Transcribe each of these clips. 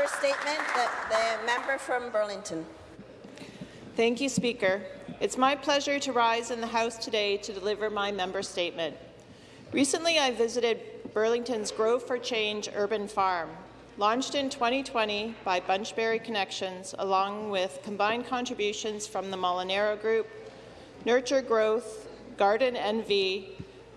member statement, the, the member from Burlington. Thank you, Speaker. It's my pleasure to rise in the House today to deliver my member statement. Recently, I visited Burlington's Grow for Change urban farm, launched in 2020 by Bunchberry Connections, along with combined contributions from the Molinaro Group, Nurture Growth, Garden NV,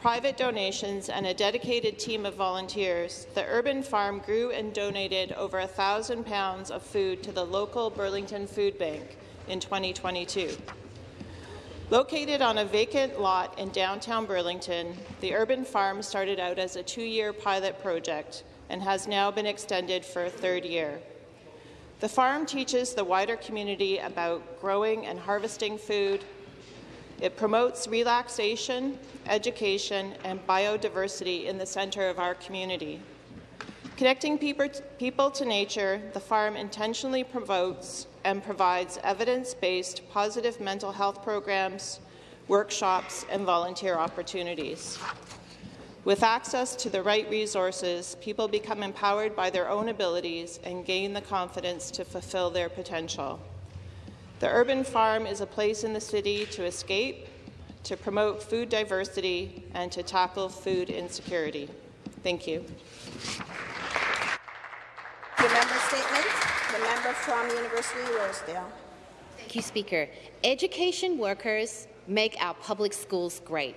private donations, and a dedicated team of volunteers, the urban farm grew and donated over 1,000 pounds of food to the local Burlington Food Bank in 2022. Located on a vacant lot in downtown Burlington, the urban farm started out as a two-year pilot project and has now been extended for a third year. The farm teaches the wider community about growing and harvesting food. It promotes relaxation, education, and biodiversity in the centre of our community. Connecting people to nature, the farm intentionally promotes and provides evidence-based positive mental health programs, workshops, and volunteer opportunities. With access to the right resources, people become empowered by their own abilities and gain the confidence to fulfill their potential. The urban farm is a place in the city to escape, to promote food diversity, and to tackle food insecurity. Thank you. Your member statement. The member from University of Rosedale. Thank you, Speaker. Education workers make our public schools great.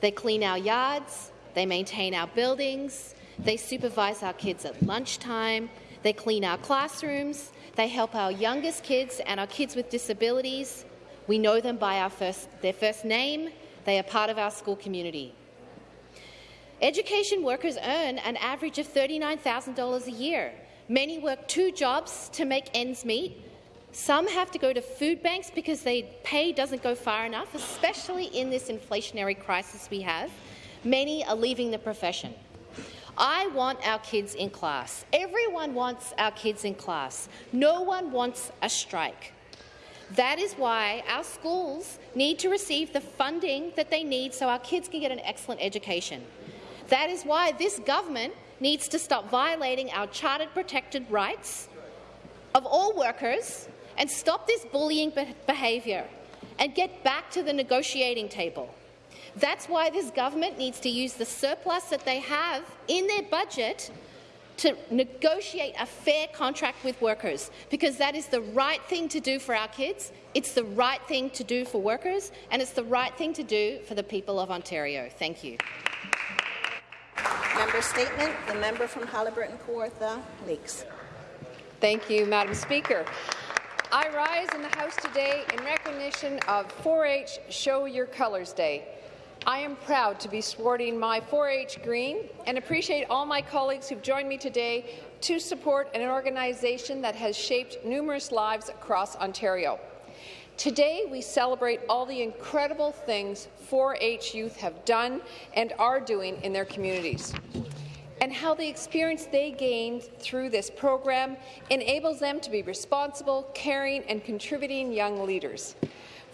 They clean our yards, they maintain our buildings, they supervise our kids at lunchtime, they clean our classrooms, they help our youngest kids and our kids with disabilities. We know them by first, their first name. They are part of our school community. Education workers earn an average of $39,000 a year. Many work two jobs to make ends meet, some have to go to food banks because their pay doesn't go far enough, especially in this inflationary crisis we have. Many are leaving the profession. I want our kids in class. Everyone wants our kids in class. No one wants a strike. That is why our schools need to receive the funding that they need so our kids can get an excellent education. That is why this government needs to stop violating our chartered protected rights of all workers and stop this bullying behaviour and get back to the negotiating table. That's why this government needs to use the surplus that they have in their budget to negotiate a fair contract with workers, because that is the right thing to do for our kids, it's the right thing to do for workers, and it's the right thing to do for the people of Ontario. Thank you. Member statement. The member from Haliburton Kawartha Lakes. Thank you, Madam Speaker. I rise in the House today in recognition of 4-H Show Your Colours Day. I am proud to be sporting my 4-H green and appreciate all my colleagues who've joined me today to support an organization that has shaped numerous lives across Ontario. Today, we celebrate all the incredible things 4-H youth have done and are doing in their communities and how the experience they gained through this program enables them to be responsible, caring and contributing young leaders.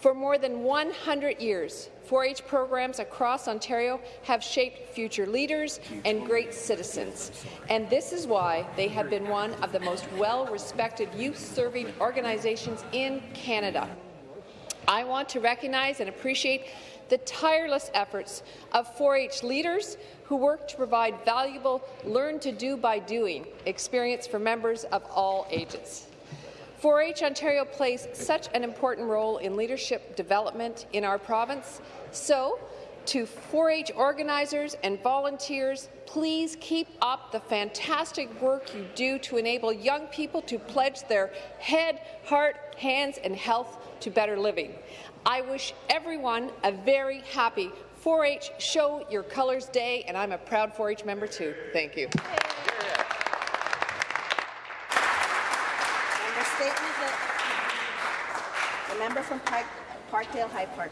For more than 100 years, 4-H programs across Ontario have shaped future leaders and great citizens, and this is why they have been one of the most well-respected youth-serving organizations in Canada. I want to recognize and appreciate the tireless efforts of 4-H leaders who work to provide valuable learn-to-do-by-doing experience for members of all ages. 4-H Ontario plays such an important role in leadership development in our province, so to 4-H organizers and volunteers, please keep up the fantastic work you do to enable young people to pledge their head, heart, hands and health to better living. I wish everyone a very happy 4-H Show Your Colours Day, and I'm a proud 4-H member too. Thank you. Member statement. The, the member from Park, Parkdale High Park.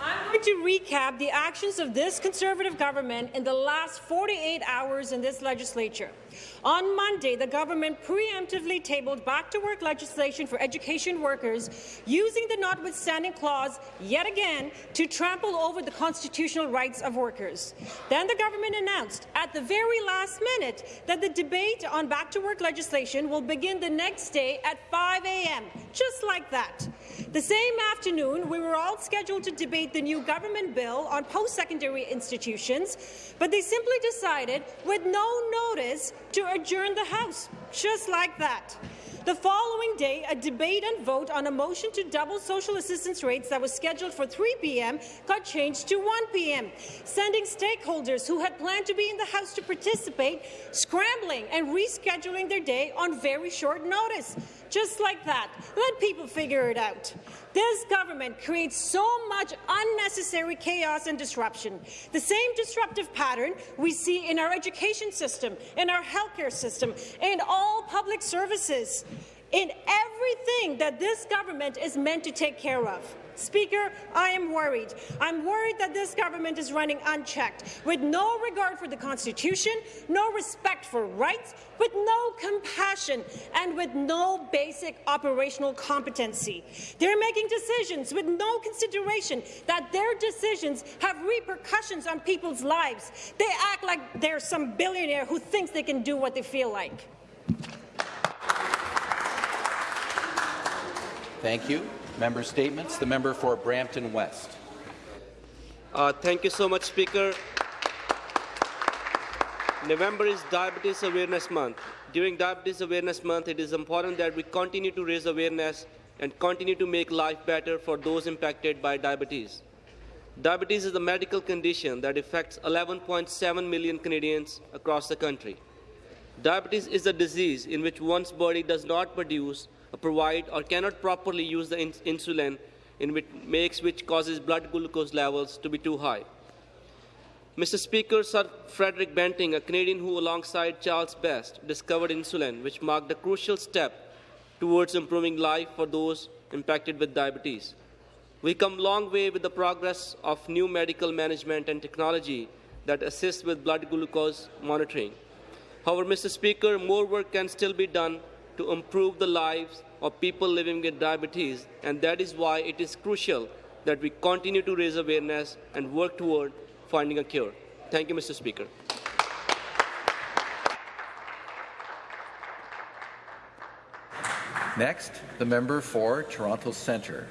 I'm going to recap the actions of this Conservative government in the last 48 hours in this legislature. On Monday, the government preemptively tabled back-to-work legislation for education workers, using the notwithstanding clause yet again to trample over the constitutional rights of workers. Then the government announced at the very last minute that the debate on back-to-work legislation will begin the next day at 5 a.m., just like that. The same afternoon, we were all scheduled to debate the new government bill on post-secondary institutions, but they simply decided, with no notice, to adjourn the House, just like that. The following day, a debate and vote on a motion to double social assistance rates that was scheduled for 3 p.m. got changed to 1 p.m., sending stakeholders who had planned to be in the House to participate scrambling and rescheduling their day on very short notice. Just like that. Let people figure it out. This government creates so much unnecessary chaos and disruption. The same disruptive pattern we see in our education system, in our healthcare system, in all public services, in everything that this government is meant to take care of. Speaker, I am worried. I'm worried that this government is running unchecked, with no regard for the Constitution, no respect for rights, with no compassion, and with no basic operational competency. They're making decisions with no consideration that their decisions have repercussions on people's lives. They act like they're some billionaire who thinks they can do what they feel like. Thank you. Member statements. The member for Brampton West. Uh, thank you so much, Speaker. November is Diabetes Awareness Month. During Diabetes Awareness Month, it is important that we continue to raise awareness and continue to make life better for those impacted by diabetes. Diabetes is a medical condition that affects 11.7 million Canadians across the country. Diabetes is a disease in which one's body does not produce Uh, provide or cannot properly use the ins insulin in which makes which causes blood glucose levels to be too high. Mr. Speaker, Sir Frederick Banting, a Canadian who alongside Charles Best discovered insulin, which marked a crucial step towards improving life for those impacted with diabetes. We come long way with the progress of new medical management and technology that assist with blood glucose monitoring. However, Mr. Speaker, more work can still be done to improve the lives of people living with diabetes, and that is why it is crucial that we continue to raise awareness and work toward finding a cure. Thank you, Mr. Speaker. Next, the member for Toronto Centre.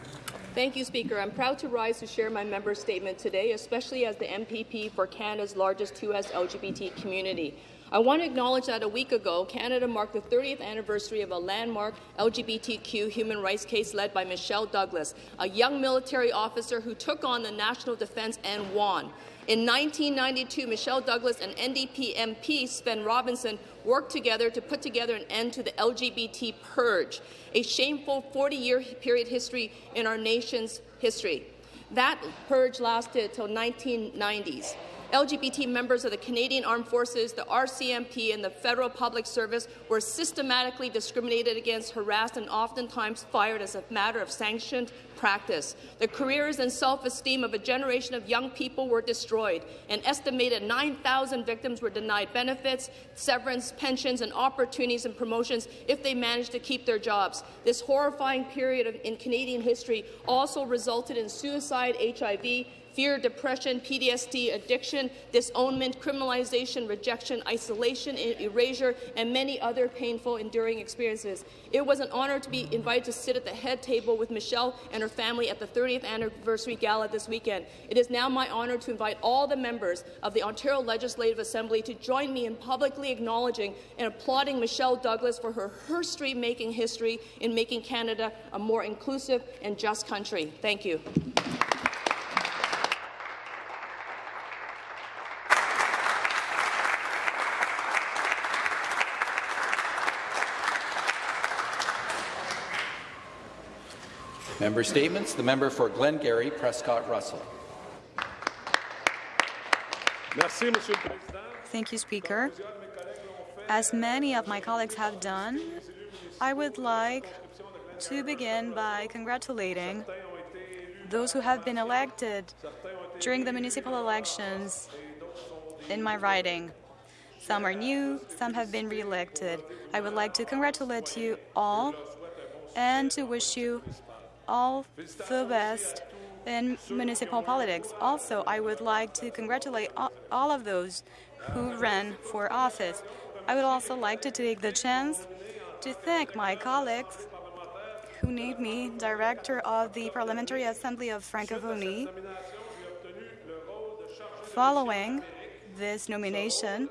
Thank you, Speaker. I'm proud to rise to share my member statement today, especially as the MPP for Canada's largest 2S LGBT community. I want to acknowledge that a week ago, Canada marked the 30th anniversary of a landmark LGBTQ human rights case led by Michelle Douglas, a young military officer who took on the national defence and won. In 1992, Michelle Douglas and NDP MP Svend Robinson worked together to put together an end to the LGBT purge, a shameful 40-year period history in our nation's history. That purge lasted until 1990s. LGBT members of the Canadian Armed Forces, the RCMP, and the Federal Public Service were systematically discriminated against, harassed, and oftentimes fired as a matter of sanctioned practice. The careers and self-esteem of a generation of young people were destroyed. An estimated 9,000 victims were denied benefits, severance, pensions, and opportunities and promotions if they managed to keep their jobs. This horrifying period of, in Canadian history also resulted in suicide, HIV, fear, depression, PTSD, addiction, disownment, criminalization, rejection, isolation, erasure, and many other painful, enduring experiences. It was an honor to be invited to sit at the head table with Michelle and her family at the 30th anniversary gala this weekend. It is now my honor to invite all the members of the Ontario Legislative Assembly to join me in publicly acknowledging and applauding Michelle Douglas for her history-making history in making Canada a more inclusive and just country. Thank you. Member statements. The member for Glengarry, Prescott Russell. Thank you, Speaker. As many of my colleagues have done, I would like to begin by congratulating those who have been elected during the municipal elections in my riding. Some are new, some have been re-elected. I would like to congratulate you all and to wish you all the best in municipal politics. Also, I would like to congratulate all of those who ran for office. I would also like to take the chance to thank my colleagues who named me Director of the Parliamentary Assembly of Francophonie. Following this nomination,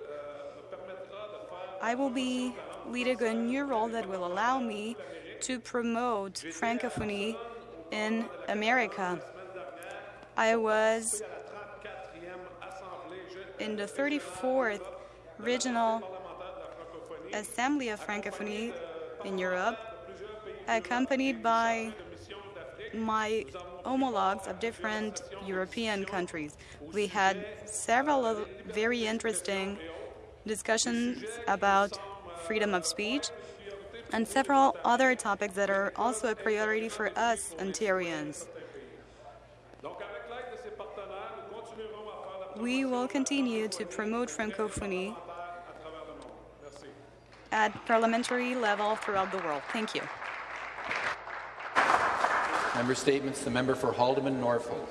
I will be leading a new role that will allow me to promote Francophonie in America. I was in the 34th Regional Assembly of Francophonie in Europe, accompanied by my homologues of different European countries. We had several very interesting discussions about freedom of speech and several other topics that are also a priority for us Ontarians. We will continue to promote Francophonie at parliamentary level throughout the world. Thank you. Member statements. The member for Haldimand Norfolk.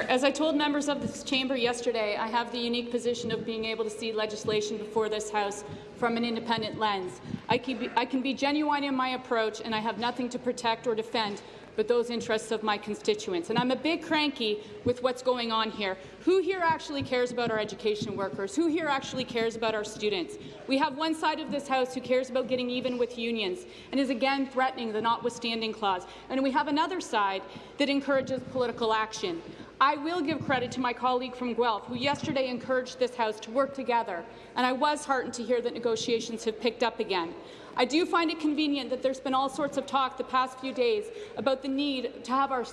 As I told members of this chamber yesterday, I have the unique position of being able to see legislation before this House from an independent lens. I can, be, I can be genuine in my approach, and I have nothing to protect or defend but those interests of my constituents. And I'm a bit cranky with what's going on here. Who here actually cares about our education workers? Who here actually cares about our students? We have one side of this House who cares about getting even with unions and is again threatening the notwithstanding clause. And we have another side that encourages political action. I will give credit to my colleague from Guelph, who yesterday encouraged this House to work together, and I was heartened to hear that negotiations have picked up again. I do find it convenient that there's been all sorts of talk the past few days about the need to have our,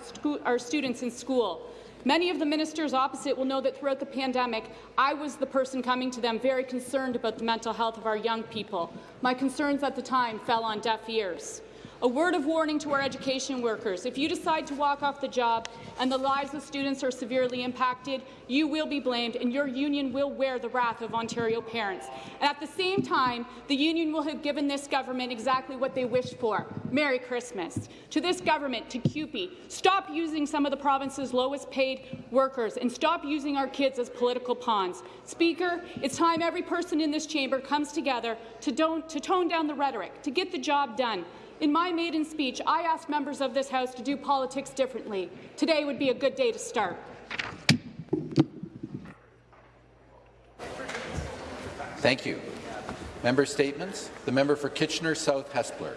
our students in school. Many of the ministers opposite will know that throughout the pandemic, I was the person coming to them very concerned about the mental health of our young people. My concerns at the time fell on deaf ears. A word of warning to our education workers. If you decide to walk off the job and the lives of students are severely impacted, you will be blamed and your union will wear the wrath of Ontario parents. And at the same time, the union will have given this government exactly what they wished for. Merry Christmas. To this government, to CUPE, stop using some of the province's lowest paid workers and stop using our kids as political pawns. Speaker, it's time every person in this chamber comes together to, to tone down the rhetoric, to get the job done, in my maiden speech, I asked members of this House to do politics differently. Today would be a good day to start. Thank you. Member statements. The member for Kitchener South Hespeler.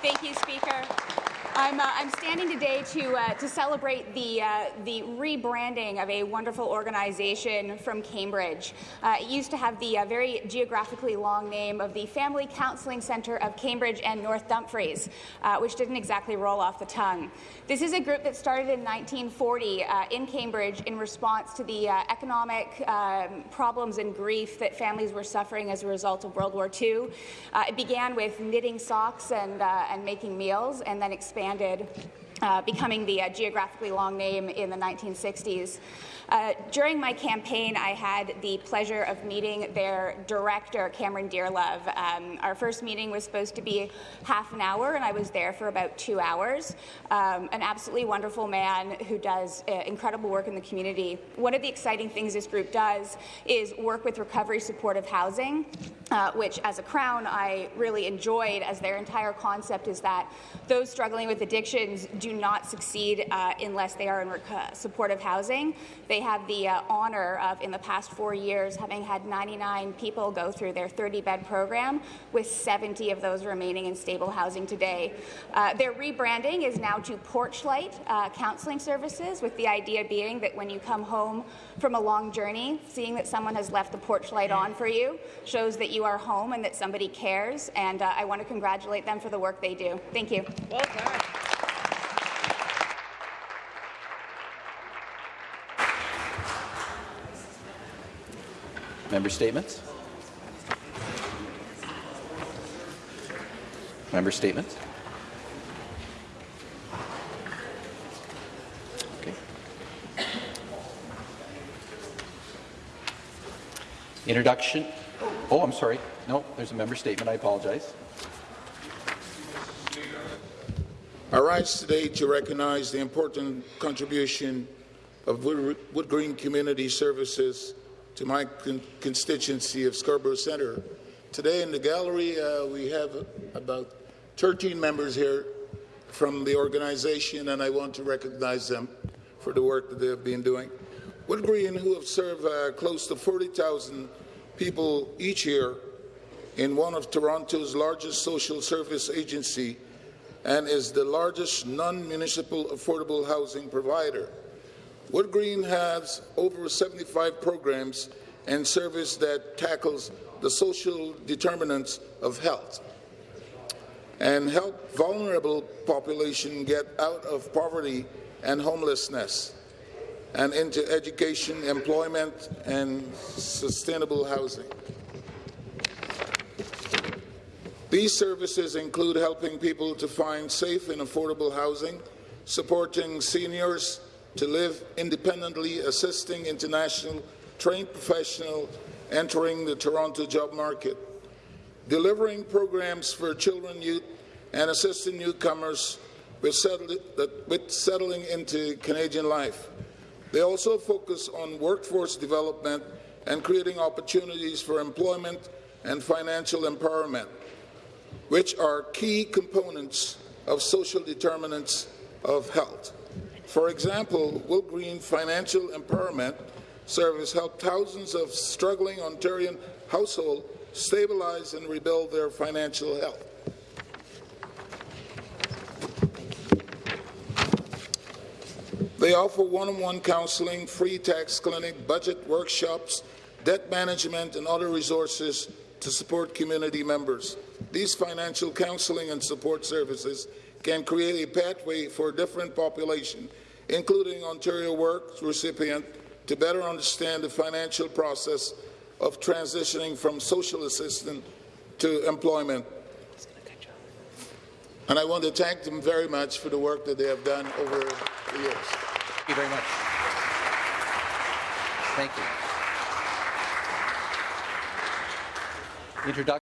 Thank you, Speaker. I'm, uh, I'm standing today to, uh, to celebrate the, uh, the rebranding of a wonderful organization from Cambridge. Uh, it used to have the uh, very geographically long name of the Family Counselling Centre of Cambridge and North Dumfries, uh, which didn't exactly roll off the tongue. This is a group that started in 1940 in Cambridge in response to the economic um, problems and grief that families were suffering as a result of World War II. it began with knitting socks and, and making meals and then expanded expanded, uh, becoming the uh, geographically long name in the 1960s. Uh, during my campaign, I had the pleasure of meeting their director, Cameron Dearlove. Um, our first meeting was supposed to be half an hour, and I was there for about two hours. Um, an absolutely wonderful man who does uh, incredible work in the community. One of the exciting things this group does is work with recovery supportive housing, uh, which, as a Crown, I really enjoyed, as their entire concept is that those struggling with addictions do not succeed uh, unless they are in supportive housing. They have the uh, honour of, in the past four years, having had 99 people go through their 30-bed program, with 70 of those remaining in stable housing today. Uh, their rebranding is now to Porchlight uh, Counselling Services, with the idea being that when you come home from a long journey, seeing that someone has left the porch light on for you shows that you are home and that somebody cares, and uh, I want to congratulate them for the work they do. Thank you. Well done. Member statements. Member statements. Okay. Introduction. Oh, I'm sorry. No, there's a member statement. I apologize. I rise today to recognize the important contribution of Wood, Wood Green Community Services to my con constituency of Scarborough Centre. Today in the gallery, uh, we have about 13 members here from the organization, and I want to recognize them for the work that they have been doing. Wood Green, who have served uh, close to 40,000 people each year in one of Toronto's largest social service agency and is the largest non-municipal affordable housing provider. Wood Green has over 75 programs and service that tackles the social determinants of health and help vulnerable population get out of poverty and homelessness and into education, employment, and sustainable housing. These services include helping people to find safe and affordable housing, supporting seniors to live independently, assisting international trained professionals entering the Toronto job market, delivering programs for children, youth, and assisting newcomers with, with settling into Canadian life. They also focus on workforce development and creating opportunities for employment and financial empowerment which are key components of social determinants of health. For example, Wood Green Financial Empowerment Service helped thousands of struggling Ontarian households stabilize and rebuild their financial health. They offer one-on-one -on -one counseling, free tax clinic, budget workshops, debt management, and other resources to support community members. These financial counseling and support services can create a pathway for different population, including Ontario Works recipient, to better understand the financial process of transitioning from social assistance to employment. And I want to thank them very much for the work that they have done over the years. Thank you very much. Thank you. Introduction.